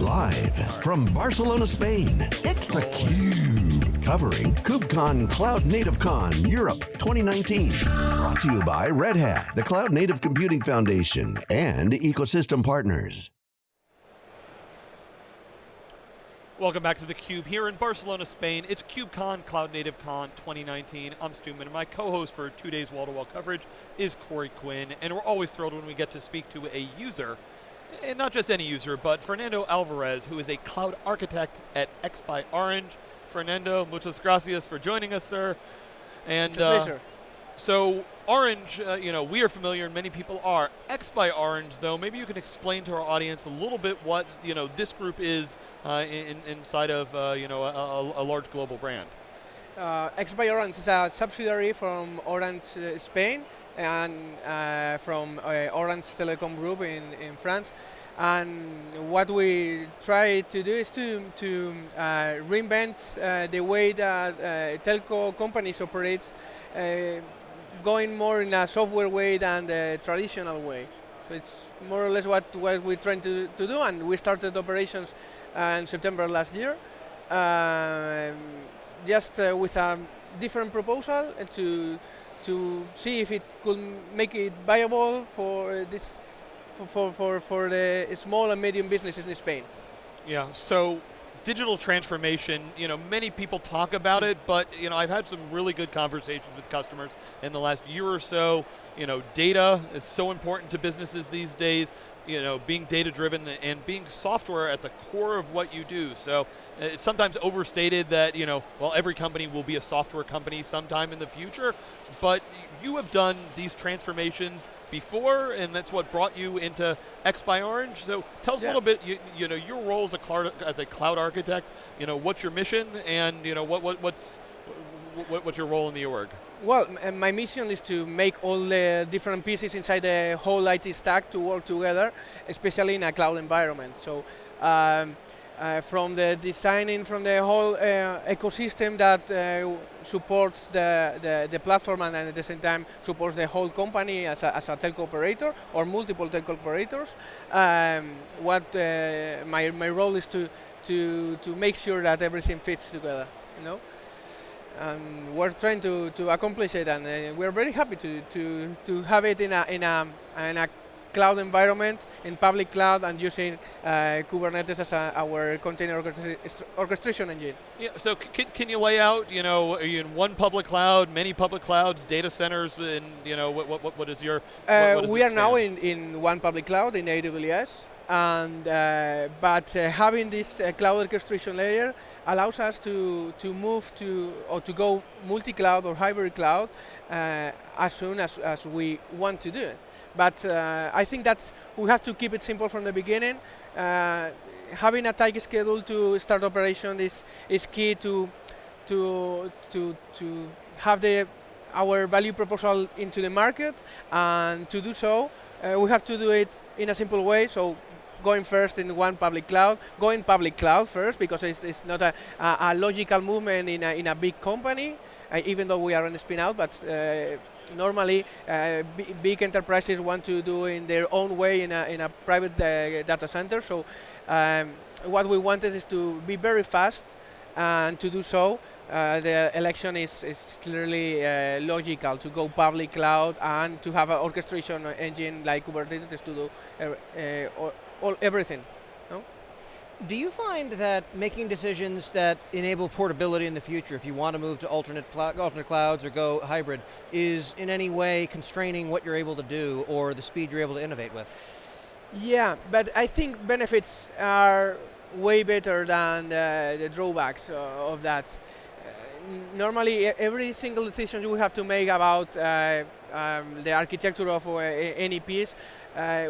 Live from Barcelona, Spain, it's theCUBE. Covering KubeCon Cloud Native Con Europe 2019. Brought to you by Red Hat, the Cloud Native Computing Foundation, and ecosystem partners. Welcome back to theCUBE here in Barcelona, Spain. It's KubeCon Cloud Native Con 2019. I'm Stu and my co-host for two days wall-to-wall -wall coverage is Corey Quinn, and we're always thrilled when we get to speak to a user, and not just any user, but Fernando Alvarez, who is a cloud architect at X by Orange. Fernando, muchas gracias for joining us, sir. And, it's a pleasure. Uh, so Orange, uh, you know, we are familiar and many people are. X by Orange, though, maybe you can explain to our audience a little bit what, you know, this group is uh, in, inside of, uh, you know, a, a, large global brand. Uh, X by Orange is a subsidiary from Orange uh, Spain and uh, from Orange Telecom Group in, in France. And what we try to do is to, to reinvent the way that telco companies operate going more in a software way than the traditional way. So it's more or less what, what we're trying to, to do, and we started operations uh, in September last year, um, just uh, with a different proposal to to see if it could make it viable for this for for for the small and medium businesses in Spain. Yeah. So digital transformation, you know, many people talk about it, but you know, I've had some really good conversations with customers in the last year or so. You know, data is so important to businesses these days. You know, being data driven and being software at the core of what you do. So uh, it's sometimes overstated that, you know, well, every company will be a software company sometime in the future, but you have done these transformations before, and that's what brought you into X by Orange. So tell us yeah. a little bit, you, you, know, your role as a cloud as a cloud architect. You know, what's your mission, and you know, what, what what's what, what's your role in the org? Well, my mission is to make all the different pieces inside the whole IT stack to work together, especially in a cloud environment. So. Um, uh, from the designing from the whole uh, ecosystem that uh, supports the, the, the, platform and at the same time supports the whole company as a, as a telco operator or multiple telco operators. Um, what uh, my, my role is to, to, to make sure that everything fits together, you know? And we're trying to, to accomplish it and uh, we're very happy to, to, to have it in a, in a, in a cloud environment in public cloud and using uh, Kubernetes as a, our container orchestration engine. Yeah, so can, can you lay out, you know, are you in one public cloud, many public clouds, data centers, and you know, what, what, what is your, uh, what, We are now in, in one public cloud, in AWS, and uh, but uh, having this uh, cloud orchestration layer allows us to, to move to, or to go multi-cloud or hybrid cloud uh, as soon as, as we want to do it. But uh, I think that we have to keep it simple from the beginning. Uh, having a tight schedule to start operation is, is key to, to, to, to have the, our value proposal into the market. And to do so, uh, we have to do it in a simple way. So going first in one public cloud, going public cloud first because it's, it's not a, a, a logical movement in a, in a big company, uh, even though we are on a spin out, but uh, normally uh, big enterprises want to do in their own way in a, in a private uh, data center. So um, what we wanted is to be very fast and to do so uh, the election is, is clearly uh, logical to go public cloud and to have an orchestration engine like Kubernetes to do uh, all, everything. Do you find that making decisions that enable portability in the future, if you want to move to alternate, alternate clouds or go hybrid, is in any way constraining what you're able to do or the speed you're able to innovate with? Yeah, but I think benefits are way better than the, drawbacks uh, of that. Uh, normally, every single decision you have to make about uh, um, the architecture of uh, any piece,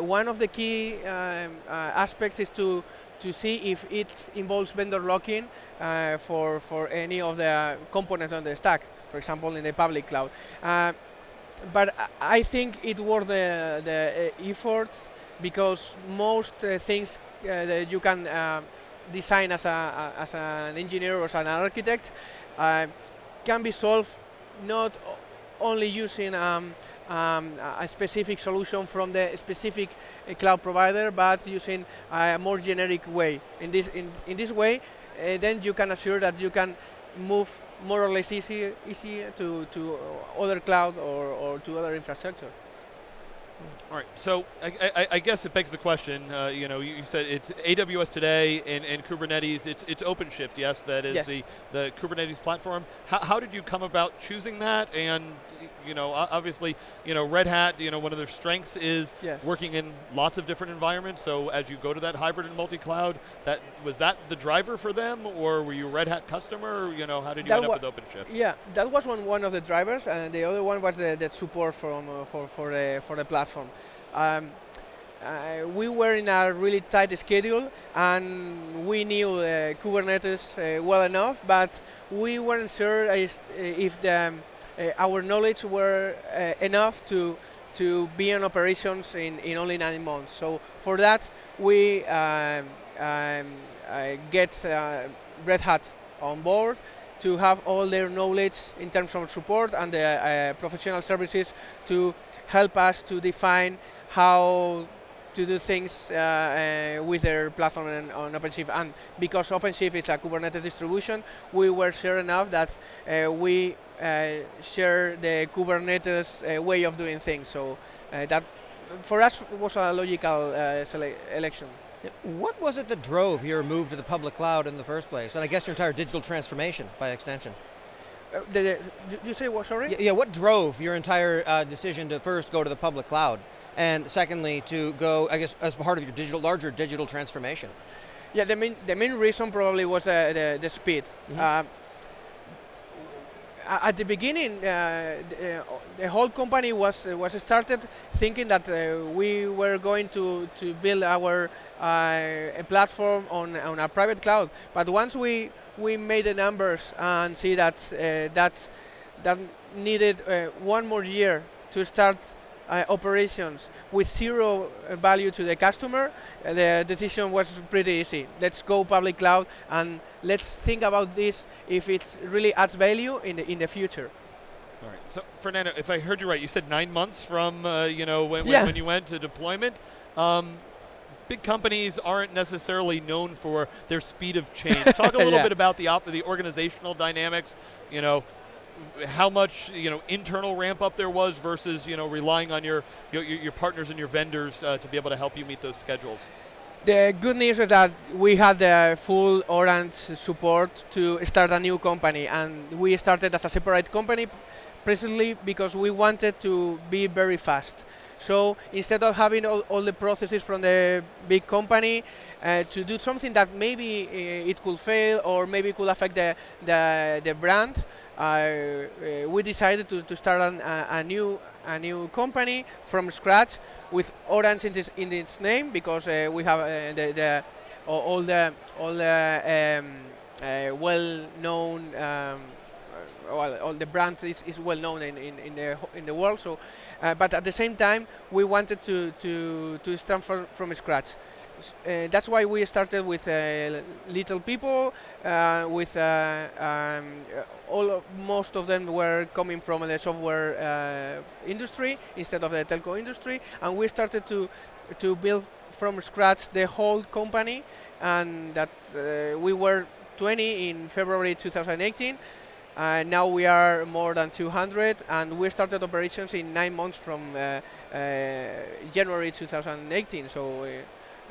one of the key um, uh, aspects is to to see if it involves vendor locking uh, for, for any of the components on the stack, for example, in the public cloud. Uh, but I think it worth the, the uh, effort because most uh, things uh, that you can uh, design as, a, as an engineer or as an architect can be solved not only using um, um, a specific solution from the specific a cloud provider, but using a more generic way. In this, in, in this way, uh, then you can assure that you can move more or less easy, easy to, to other cloud or, or to other infrastructure. All right, so I, I, I, guess it begs the question. Uh, you know, you, you, said it's AWS today and, and Kubernetes. It's, it's OpenShift, yes, that is yes. the the Kubernetes platform. How, how did you come about choosing that? And you know, obviously, you know, Red Hat, you know, one of their strengths is yes. working in lots of different environments. So as you go to that hybrid and multi-cloud, that was that the driver for them, or were you a Red Hat customer? Or, you know, how did you that end up with OpenShift? Yeah, that was one one of the drivers, and the other one was the, the support from uh, for for the for the platform. Um, uh, we were in a really tight schedule and we knew uh, Kubernetes uh, well enough, but we weren't sure if, if the, um, uh, our knowledge were uh, enough to to be in operations in, in only nine months. So for that, we um, um, uh, get Red Hat on board to have all their knowledge in terms of support and the professional services to help us to define how to do things uh, uh, with their platform on, on OpenShift. And because OpenShift is a Kubernetes distribution, we were sure enough that uh, we uh, share the Kubernetes uh, way of doing things. So uh, that, for us, was a logical election. What was it that drove your move to the public cloud in the first place? And I guess your entire digital transformation by extension. Uh, the, the, you say what, sorry? Yeah, yeah, what drove your entire uh, decision to first go to the public cloud? and secondly, to go, I guess, as part of your digital, larger digital transformation? Yeah, the main, the main reason probably was uh, the, the speed. Mm -hmm. at the beginning, uh, the, the, whole company was was started thinking that uh, we were going to to build our uh, a platform on on a private cloud. But once we we made the numbers and see that that that needed one more year to start uh, operations with zero uh, value to the customer, uh, the decision was pretty easy. Let's go public cloud and let's think about this if it really adds value in the in the future. All right. So Fernando, if I heard you right, you said nine months from uh, you know when, yeah. when, you went to deployment. Um, big companies aren't necessarily known for their speed of change. Talk a little yeah. bit about the the organizational dynamics. You know, how much you know internal ramp up there was versus you know relying on your your, your partners and your vendors uh, to be able to help you meet those schedules. The good news is that we had the full Orange support to start a new company, and we started as a separate company precisely because we wanted to be very fast. So instead of having all, all the processes from the big company, uh, to do something that maybe uh, it could fail or maybe could affect the, the, the brand, uh, we decided to, to start an, a, a, new a new company from scratch with Orange in, this, in its name because uh, we have uh, the, the all the all the um, well-known um, well, all the brand is, is well known in, in, in, the in the world. So, uh, but at the same time, we wanted to to to start from, from scratch uh, that's why we started with uh, little people. Uh, with uh, um, all of, most of them were coming from the software uh, industry instead of the telco industry, and we started to to build from scratch the whole company. And that uh, we were 20 in February 2018. Uh, now we are more than 200, and we started operations in nine months from uh, uh, January 2018. So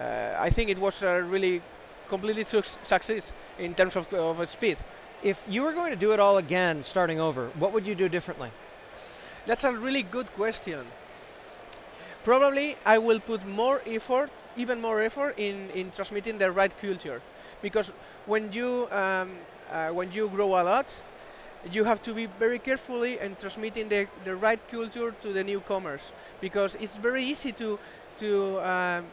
uh, I think it was a really completely su success in terms of, of speed. If you were going to do it all again, starting over, what would you do differently? That's a really good question. Probably I will put more effort, even more effort, in, in transmitting the right culture. Because when you, um, uh, when you grow a lot, you have to be very carefully in transmitting the, the right culture to the newcomers. Because it's very easy to, to um,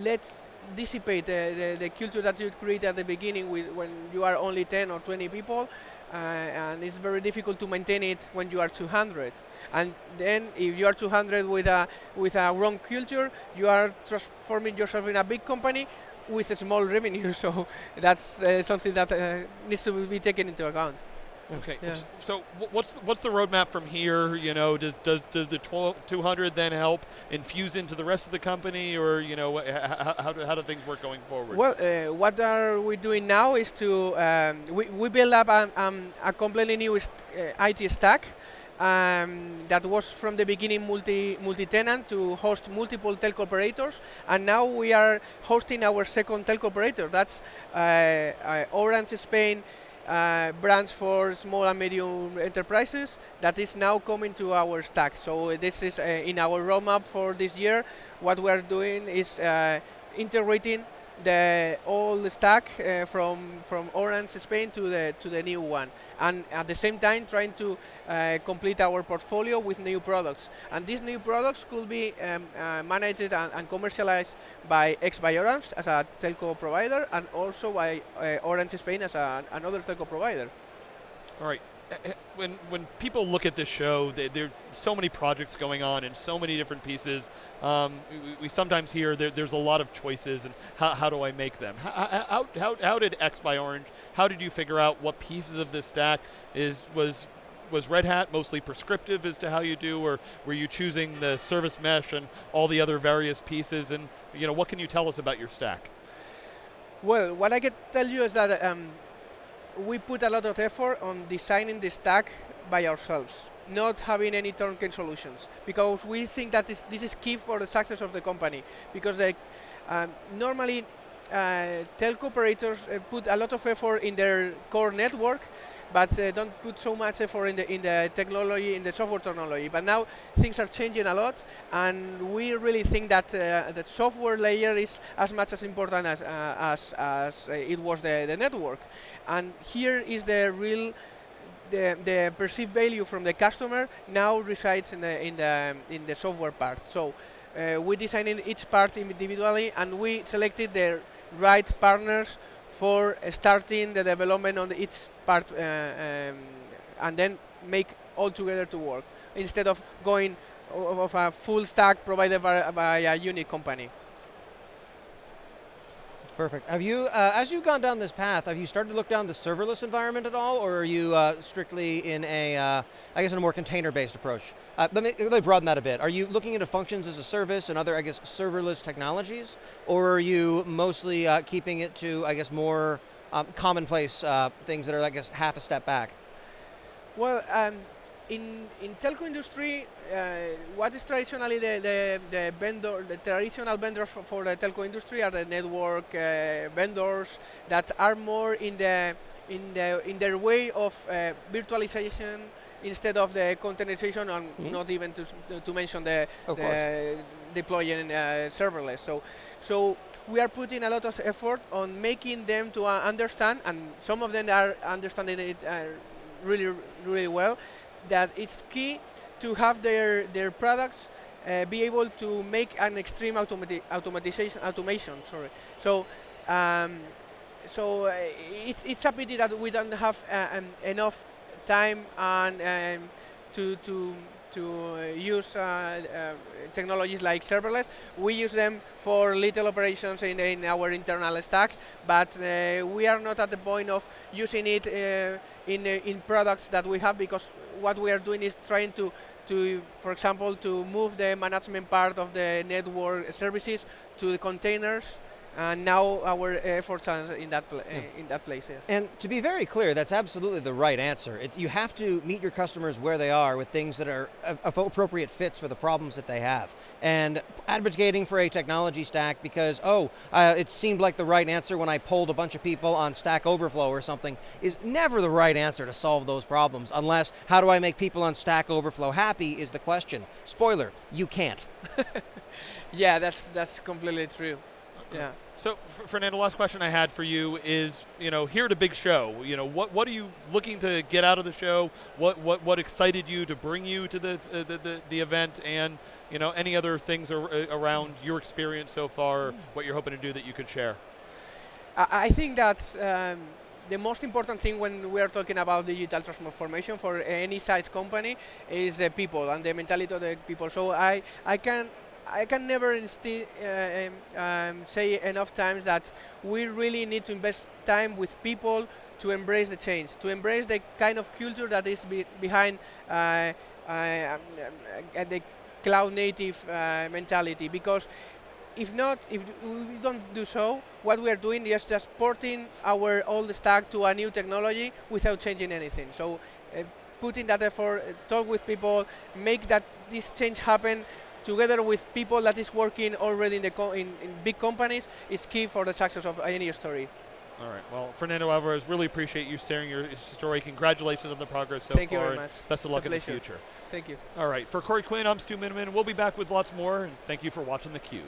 let's dissipate the, the, the, culture that you create at the beginning with when you are only 10 or 20 people uh, and it's very difficult to maintain it when you are 200 and then if you are 200 with a with a wrong culture you are transforming yourself in a big company with a small revenue so that's uh, something that uh, needs to be taken into account Okay. Yeah. So what's the, what's the roadmap from here? You know, does does does the 12, 200 then help infuse into the rest of the company, or you know, wh- h- h- how do how do things work going forward? Well, uh, what are we doing now is to um, we, we build up um, um, a completely new uh, IT stack um, that was from the beginning multi multi-tenant to host multiple telco operators, and now we are hosting our second telco operator. That's uh, uh, Orange Spain. Uh, brands for small and medium enterprises that is now coming to our stack. So uh, this is uh, in our roadmap for this year. What we are doing is uh, integrating the old stack uh, from from Orange Spain to the to the new one, and at the same time trying to uh, complete our portfolio with new products. And these new products could be um, uh, managed and, and commercialized by X by Orange as a telco provider, and also by uh, Orange Spain as a, another telco provider. All right. When when people look at this show, they, there are so many projects going on and so many different pieces. Um, we, we sometimes hear there, there's a lot of choices, and how, how do I make them? How, how, how, how did X by Orange? How did you figure out what pieces of this stack is was was Red Hat mostly prescriptive as to how you do, or were you choosing the service mesh and all the other various pieces? And you know, what can you tell us about your stack? Well, what I can tell you is that um, we put a lot of effort on designing the stack by ourselves, not having any turnkey solutions, because we think that this is key for the success of the company. Because the, um, normally, uh, telco operators uh, put a lot of effort in their core network, but uh, don't put so much effort in the in the technology, in the software technology. But now things are changing a lot, and we really think that uh, the software layer is as much as important as uh, as, as uh, it was the, the network. And here is the real the, the perceived value from the customer now resides in the in the in the software part. So uh, we designed each part individually, and we selected the right partners for starting the development on each part, uh, um, and then make all together to work instead of going of a full stack provided by, by a unit company. Perfect. Have you, uh, as you've gone down this path, have you started to look down the serverless environment at all, or are you uh, strictly in a, uh, I guess, in a more container-based approach? Uh, let, me, let me broaden that a bit. Are you looking into functions as a service and other, I guess, serverless technologies, or are you mostly uh, keeping it to, I guess, more um, commonplace uh, things that are, I guess, half a step back? Well, um, in in telco industry, uh, what is traditionally the, the, the vendor, the traditional vendors for, for the telco industry are the network uh, vendors that are more in the in the in their way of uh, virtualization instead of the containerization, and Mhm. not even to, to, to mention the, the deploying uh, serverless. So, so we are putting a lot of effort on making them to uh, understand, and some of them are understanding it uh, really, really well, that it's key to have their their products uh, be able to make an extreme automati- automatization automation. Sorry. So. Um, so uh, it's it's a pity that we don't have uh, um, enough time and um, to to to uh, use uh, uh, technologies like serverless. We use them for little operations in, in our internal stack, but we are not at the point of using it in in products that we have because what we are doing is trying to to, for example, to move the management part of the network services to the containers and now our efforts are in that pla- uh, in that place. Yeah. And to be very clear, that's absolutely the right answer. It, you have to meet your customers where they are with things that are appropriate fits for the problems that they have. And advocating for a technology stack because, oh, uh, it seemed like the right answer when I polled a bunch of people on Stack Overflow or something is never the right answer to solve those problems unless how do I make people on Stack Overflow happy is the question. Spoiler, you can't. yeah, that's that's completely true. Yeah. So, F- Fernando, last question I had for you is, you know, here at a big show, you know, what what are you looking to get out of the show? What what what excited you to bring you to the uh, the, the, the event, and you know, any other things ar- uh, around your experience so far, what you're hoping to do that you could share? I, I think that um, the most important thing when we are talking about digital transformation for any size company is the people and the mentality of the people. So I, I can I can never uh, um, um, say enough times that we really need to invest time with people to embrace the change, to embrace the kind of culture that is be behind uh, uh, um, uh, the cloud native uh, mentality. Because if not, if we don't do so, what we are doing is just porting our old stack to a new technology without changing anything. So uh, putting that effort, talk with people, make that this change happen together with people that is working already in, the in, in big companies is key for the success of any story. All right. Well, Fernando Alvarez, really appreciate you sharing your story. Congratulations on the progress so Thank far. you very much. Best of luck in the future. Thank you. All right. For Corey Quinn, I'm Stu Miniman. We'll be back with lots more. And thank you for watching theCUBE.